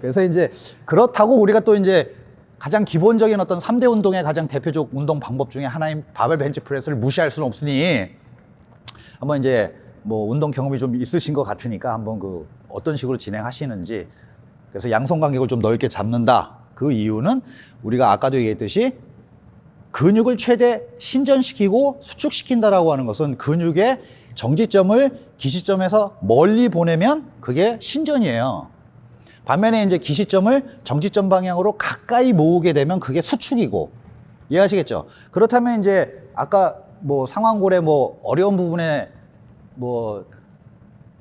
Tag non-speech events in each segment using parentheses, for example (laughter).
그래서 이제 그렇다고 우리가 또 이제 가장 기본적인 어떤 3대 운동의 가장 대표적 운동 방법 중에 하나인 바벨 벤치 프레스를 무시할 수는 없으니 한번 이제 뭐 운동 경험이 좀 있으신 것 같으니까 한번 그 어떤 식으로 진행하시는지 그래서 양손 간격을 좀 넓게 잡는다. 그 이유는 우리가 아까도 얘기했듯이 근육을 최대 신전시키고 수축시킨다라고 하는 것은 근육의 정지점을 기시점에서 멀리 보내면 그게 신전이에요. 반면에 이제 기시점을 정지점 방향으로 가까이 모으게 되면 그게 수축이고 이해하시겠죠? 그렇다면 이제 아까 뭐 상완골의 뭐 어려운 부분에 뭐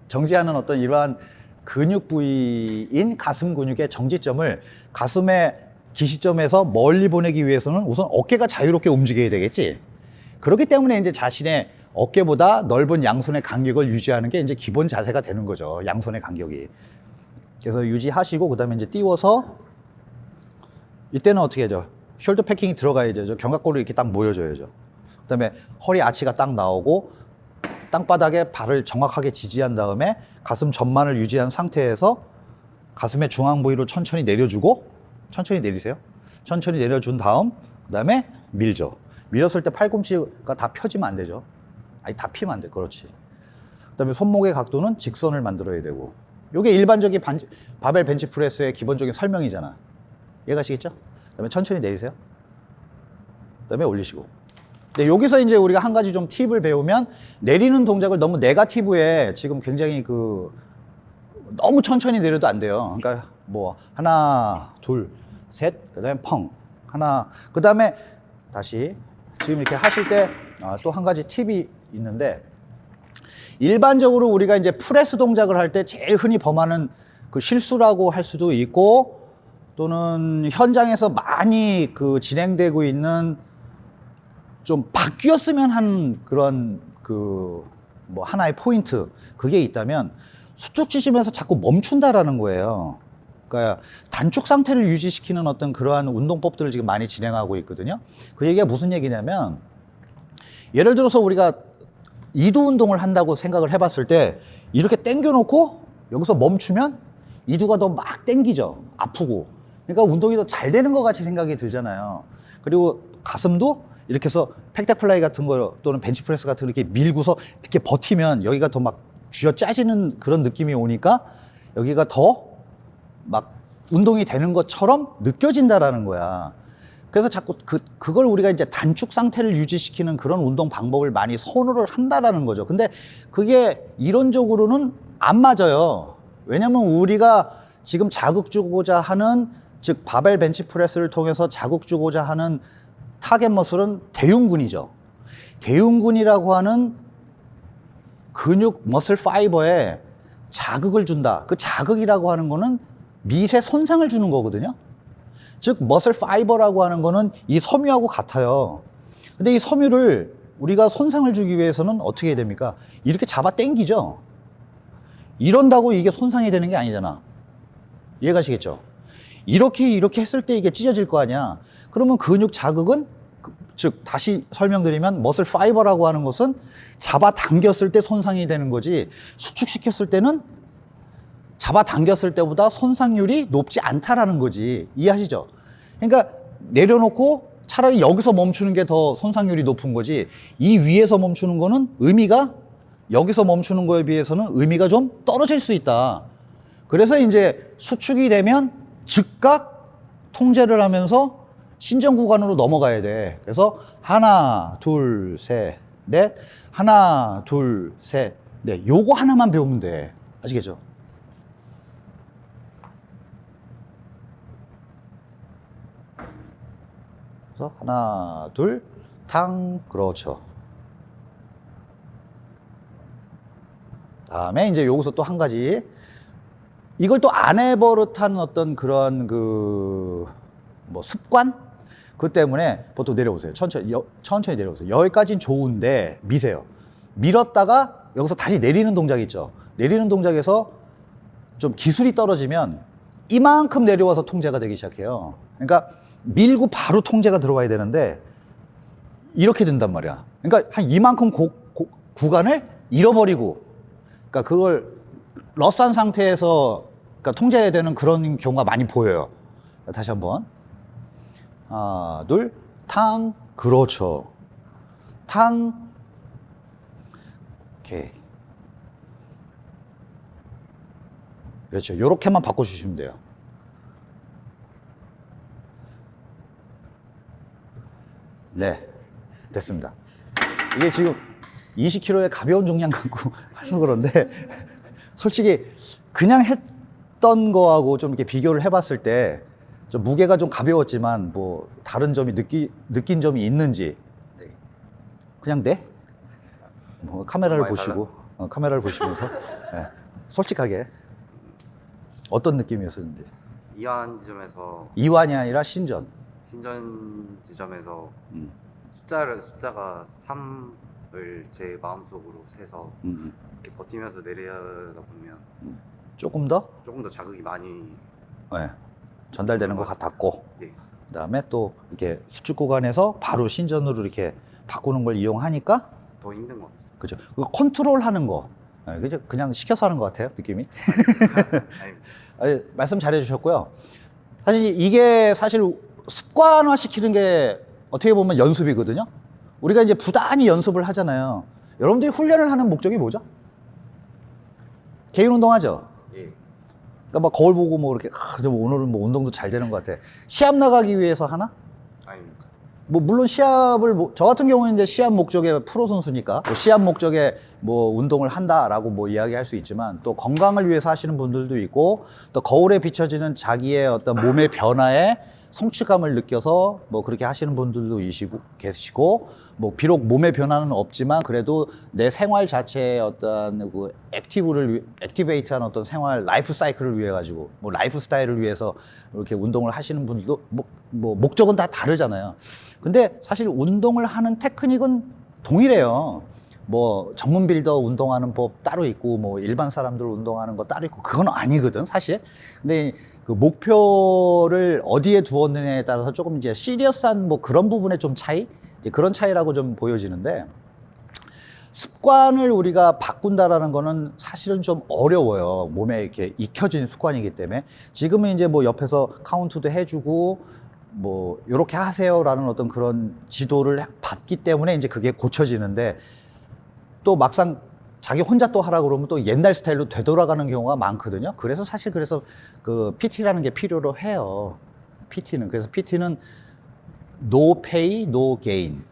정지하는 어떤 이러한 근육 부위인 가슴 근육의 정지점을 가슴의 기시점에서 멀리 보내기 위해서는 우선 어깨가 자유롭게 움직여야 되겠지. 그렇기 때문에 이제 자신의 어깨보다 넓은 양손의 간격을 유지하는 게 이제 기본 자세가 되는 거죠. 양손의 간격이. 그래서 유지하시고 그다음에 이제 띄워서 이때는 어떻게 해야죠? 숄더 패킹이 들어가야 되죠. 견갑골을 이렇게 딱 모여줘야죠. 그다음에 허리 아치가 딱 나오고 땅바닥에 발을 정확하게 지지한 다음에 가슴 전만을 유지한 상태에서 가슴의 중앙 부위로 천천히 내려주고 천천히 내리세요. 천천히 내려준 다음 그다음에 밀죠. 밀었을 때 팔꿈치가 다 펴지면 안 되죠. 아니 다 피면 안 돼. 그렇지. 그다음에 손목의 각도는 직선을 만들어야 되고. 이게 일반적인 반, 바벨 벤치 프레스의 기본적인 설명이잖아. 이해가시겠죠? 그 다음에 천천히 내리세요. 그 다음에 올리시고. 근데 여기서 이제 우리가 한 가지 좀 팁을 배우면 내리는 동작을 너무 네가티브에 지금 굉장히 그 너무 천천히 내려도 안 돼요. 그러니까 뭐 하나, 둘, 셋, 그 다음에 펑 하나, 그 다음에 다시 지금 이렇게 하실 때 또한 가지 팁이 있는데 일반적으로 우리가 이제 프레스 동작을 할 때 제일 흔히 범하는 그 실수라고 할 수도 있고 또는 현장에서 많이 그 진행되고 있는 좀 바뀌었으면 하는 그런 그 뭐 하나의 포인트 그게 있다면 수축 치시면서 자꾸 멈춘다라는 거예요. 그러니까 단축 상태를 유지시키는 어떤 그러한 운동법들을 지금 많이 진행하고 있거든요. 그 얘기가 무슨 얘기냐면 예를 들어서 우리가 이두 운동을 한다고 생각을 해봤을 때 이렇게 당겨놓고 여기서 멈추면 이두가 더 막 당기죠. 아프고. 그러니까 운동이 더 잘 되는 것 같이 생각이 들잖아요. 그리고 가슴도 이렇게 해서 pec deck fly 같은 거 또는 벤치프레스 같은 거 이렇게 밀고서 이렇게 버티면 여기가 더 막 쥐어 짜지는 그런 느낌이 오니까 여기가 더 막 운동이 되는 것처럼 느껴진다라는 거야. 그래서 자꾸 그, 그걸 우리가 이제 단축 상태를 유지시키는 그런 운동 방법을 많이 선호를 한다라는 거죠. 근데 그게 이론적으로는 안 맞아요. 왜냐면 우리가 지금 자극 주고자 하는 즉 바벨 벤치 프레스를 통해서 자극 주고자 하는 target muscle은 대흉근이죠. 대흉근이라고 하는 근육 muscle fiber에 자극을 준다. 그 자극이라고 하는 거는 미세 손상을 주는 거거든요. 즉 머슬 파이버라고 하는 거는 이 섬유하고 같아요. 근데 이 섬유를 우리가 손상을 주기 위해서는 어떻게 해야 됩니까? 이렇게 잡아 당기죠. 이런다고 이게 손상이 되는 게 아니잖아. 이해가시겠죠? 이렇게 이렇게 했을 때 이게 찢어질 거 아니야. 그러면 근육 자극은 그- 즉 다시 설명드리면 머슬 파이버라고 하는 것은 잡아 당겼을 때 손상이 되는 거지 수축시켰을 때는 잡아 당겼을 때보다 손상률이 높지 않다라는 거지. 이해하시죠? 그러니까 내려놓고 차라리 여기서 멈추는 게 더 손상률이 높은 거지. 이 위에서 멈추는 거는 의미가 여기서 멈추는 거에 비해서는 의미가 좀 떨어질 수 있다. 그래서 이제 수축이 되면 즉각 통제를 하면서 신전 구간으로 넘어가야 돼. 그래서 하나, 둘, 셋, 넷. 하나, 둘, 셋, 넷. 요거 하나만 배우면 돼. 아시겠죠? 그래서 하나, 둘, 탕, 그렇죠. 다음에 이제 여기서 또 한 가지 이걸 또 안 해버릇한 어떤 그런 그 뭐 습관 그 때문에 보통 내려오세요. 천천히 여- 천천히 내려오세요. 여기까지는 좋은데 미세요. 밀었다가 여기서 다시 내리는 동작 있죠. 내리는 동작에서 좀 기술이 떨어지면 이만큼 내려와서 통제가 되기 시작해요. 그러니까 밀고 바로 통제가 들어와야 되는데 이렇게 된단 말이야. 그러니까 한 이만큼 고- 고- 구간을 잃어버리고, 그러니까 그걸 러스한 상태에서 그러니까 통제되는 그런 경우가 많이 보여요. 다시 한번. 하나, 둘, 탕, 그렇죠. 탕, 오케이. 그렇죠. 요렇게만 바꿔주시면 돼요. 네, 됐습니다. 이게 지금 20kg의 가벼운重량 갖고 (laughs) 해서 그런데 솔직히 그냥 했던 거하고 좀 이렇게 비교를 해봤을 때 좀 무게가 좀 가벼웠지만 뭐 다른 점이 느끼, 느낀 점이 있는지 네. 그냥 네? 뭐 카메라를 보시고 어, 카메라를 보시면서 예, 솔직하게 어떤 느낌이었는지 이완 지점에서 이완이 아니라 신전 신전 지점에서 음, 숫자를 숫자가 3을 제 마음속으로 세서 음, 이렇게 버티면서 내려다 보면 조금 더? 조금 더 자극이 많이 예, 전달되는 것 같았고. 예. 그다음에 또 이렇게 수축 구간에서 바로 신전으로 이렇게 바꾸는 걸 이용하니까 더 힘든 것 같습니다. 그죠. 그 컨트롤하는 거. 예, 그죠? 그냥 시켜서 하는 것 같아요 느낌이? (laughs) 말씀 잘해 주셨고요. 사실 이게 사실 습관화 시키는 게 어떻게 보면 연습이거든요. 우리가 이제 부단히 연습을 하잖아요. 여러분들이 훈련을 하는 목적이 뭐죠? 개인 운동하죠. 예. 그러니까 막 거울 보고 뭐 이렇게 아, 저 오늘은 뭐 운동도 잘 되는 것 같아. 시합 나가기 위해서 하나? 아닙니다. 뭐 물론 시합을 뭐- 저 같은 경우는 이제 시합 목적의 프로 선수니까 뭐 시합 목적에 뭐 운동을 한다라고 뭐 이야기할 수 있지만 또 건강을 위해서 하시는 분들도 있고 또 거울에 비춰지는 자기의 어떤 몸의 변화에 성취감을 느껴서 뭐 그렇게 하시는 분들도 이시고 계시고 뭐 비록 몸의 변화는 없지만 그래도 내 생활 자체의 어떤 그 active를 위- activate한 어떤 생활 라이프 사이클을 위해 가지고 뭐 라이프 스타일을 위해서 이렇게 운동을 하시는 분들도 뭐, 뭐 목적은 다 다르잖아요. 근데 사실 운동을 하는 테크닉은 동일해요. 뭐 전문 builder 운동하는 법 따로 있고 뭐 일반 사람들 운동하는 거 따로 있고 그건 아니거든 사실. 근데 그 목표를 어디에 두었느냐에 따라서 조금 이제 serious한 뭐 그런 부분의 좀 차이, 이제 그런 차이라고 좀 보여지는데 습관을 우리가 바꾼다라는 거는 사실은 좀 어려워요. 몸에 이렇게 익혀진 습관이기 때문에 지금은 이제 뭐 옆에서 카운트도 해주고 뭐 이렇게 하세요라는 어떤 그런 지도를 받기 때문에 이제 그게 고쳐지는데 또 막상 자기 혼자 또 하라 그러면 또 옛날 스타일로 되돌아가는 경우가 많거든요. 그래서 사실 그래서 그 PT라는 게 필요로 해요. PT는 그래서 PT는 no pay, no gain.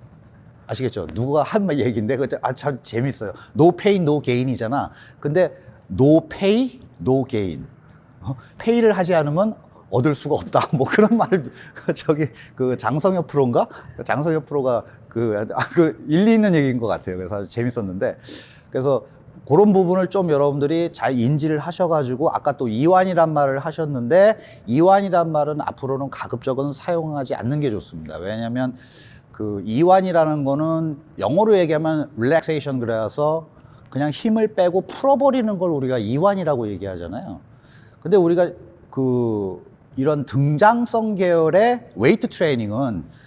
아시겠죠? 누가 한 말 얘기인데 그 아, 참 재밌어요. no pay, no gain이잖아. 근데 no pay, no gain. 어? 페이를 하지 않으면 얻을 수가 없다. 뭐 그런 (laughs) 말을 저기 그 장성엽 프로인가? 장성엽 프로가 그, 아, 그 일리 있는 얘기인 것 같아요. 그래서 아주 재밌었는데 그래서 그런 부분을 좀 여러분들이 잘 인지를 하셔가지고 아까 또 이완이란 말을 하셨는데 이완이란 말은 앞으로는 가급적은 사용하지 않는 게 좋습니다. 왜냐하면 그 이완이라는 거는 영어로 얘기하면 relaxation 그래서 그냥 힘을 빼고 풀어버리는 걸 우리가 이완이라고 얘기하잖아요. 근데 우리가 그 이런 등장성 계열의 웨이트 트레이닝은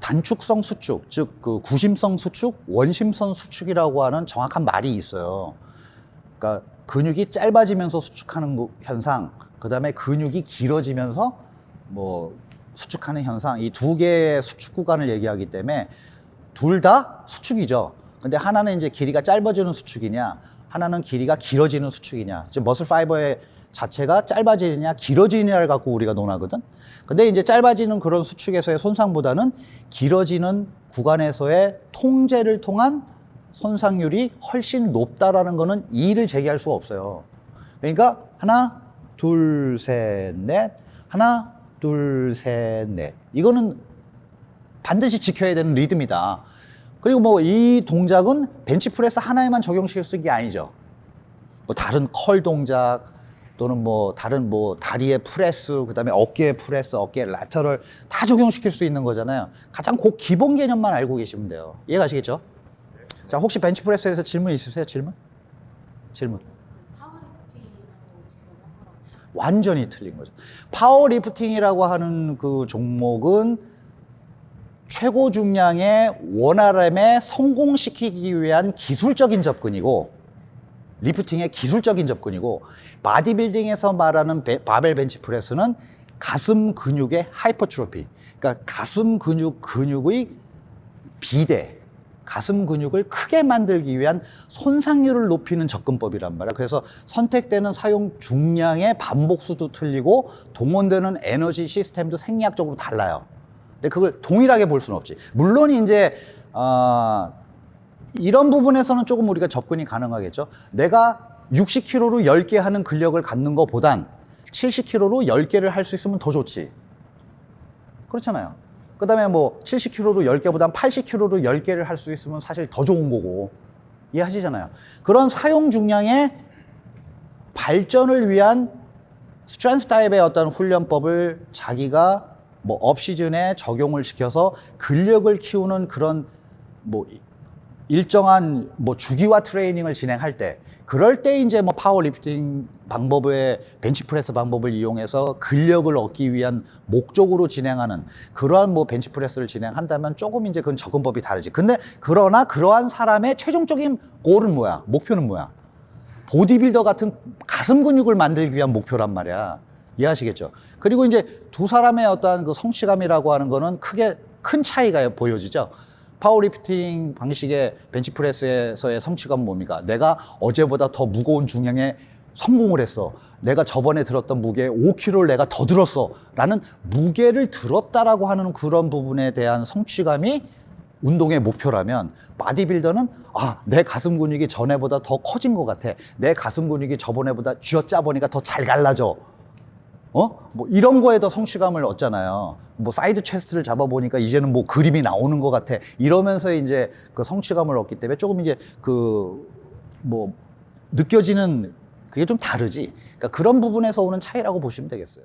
단축성 수축, 즉 그 구심성 수축, 원심성 수축이라고 하는 정확한 말이 있어요. 그러니까 근육이 짧아지면서 수축하는 거- 현상, 그 다음에 근육이 길어지면서 뭐 수축하는 현상, 이 두 개의 수축 구간을 얘기하기 때문에 둘 다 수축이죠. 근데 하나는 이제 길이가 짧아지는 수축이냐, 하나는 길이가 길어지는 수축이냐. 즉 머슬 파이버의 자체가 짧아지느냐, 길어지느냐를 갖고 우리가 논하거든. 근데 이제 짧아지는 그런 수축에서의 손상보다는 길어지는 구간에서의 통제를 통한 손상률이 훨씬 높다라는 거는 이의를 제기할 수가 없어요. 그러니까 하나, 둘, 셋, 넷, 하나, 둘, 셋, 넷. 이거는 반드시 지켜야 되는 리듬이다. 그리고 뭐 이 동작은 벤치프레스 하나에만 적용시킬 수 있는 게 아니죠. 뭐 다른 curl 동작 또는 뭐 다른 뭐 다리의 프레스 그다음에 어깨의 프레스 어깨 lateral 다 적용시킬 수 있는 거잖아요. 가장 그 기본 개념만 알고 계시면 돼요. 이해가시겠죠? 자 혹시 벤치프레스에서 질문 있으세요? 질문? 질문. 완전히 틀린 거죠. 파워리프팅이라고 하는 그 종목은 최고 중량의 one RM에 성공시키기 위한 기술적인 접근이고 lifting의 기술적인 접근이고 바디빌딩에서 말하는 베- 바벨 벤치 프레스는 가슴 근육의 hypertrophy. 그러니까 가슴 근육 근육의 비대, 가슴 근육을 크게 만들기 위한 손상률을 높이는 접근법이란 말이야. 그래서 선택되는 사용 중량의 반복 수도 틀리고 동원되는 에너지 시스템도 생리학적으로 달라요. 근데 그걸 동일하게 볼 수는 없지. 물론 이제 어, 이런 부분에서는 조금 우리가 접근이 가능하겠죠. 내가 60kg로 10개 하는 근력을 갖는 것보단 70kg로 10개를 할 수 있으면 더 좋지. 그렇잖아요. 그 다음에 뭐 70kg로 10개보단 80kg로 10개를 할 수 있으면 사실 더 좋은 거고. 이해하시잖아요. 그런 사용 중량의 발전을 위한 strength 타입의 어떤 훈련법을 자기가 뭐 오프시즌에 적용을 시켜서 근력을 키우는 그런 뭐 일정한 뭐 주기화 트레이닝을 진행할 때 그럴 때 이제 뭐 파워리프팅 방법의 벤치프레스 방법을 이용해서 근력을 얻기 위한 목적으로 진행하는 그러한 뭐 벤치프레스를 진행한다면 조금 이제 그건 접근법이 다르지. 근데 그러나 그러한 사람의 최종적인 goal은 뭐야? 목표는 뭐야? 보디빌더 같은 가슴 근육을 만들기 위한 목표란 말이야. 이해하시겠죠? 그리고 이제 두 사람의 어떠한 그 성취감이라고 하는 거는 크게 큰 차이가 보여지죠. 파워리프팅 방식의 벤치프레스에서의 성취감은 뭡니까? 내가 어제보다 더 무거운 중량에 성공을 했어. 내가 저번에 들었던 무게 5kg를 내가 더 들었어. 라는 무게를 들었다라고 하는 그런 부분에 대한 성취감이 운동의 목표라면 바디빌더는 아, 내 가슴 근육이 전에보다 더 커진 것 같아. 내 가슴 근육이 저번에보다 쥐어짜 보니까 더 잘 갈라져. 어? 뭐 이런 거에 더 성취감을 얻잖아요. 뭐 side chest를 잡아보니까 이제는 뭐 그림이 나오는 것 같아. 이러면서 이제 그 성취감을 얻기 때문에 조금 이제 그 뭐 느껴지는 그게 좀 다르지. 그러니까 그런 부분에서 오는 차이라고 보시면 되겠어요.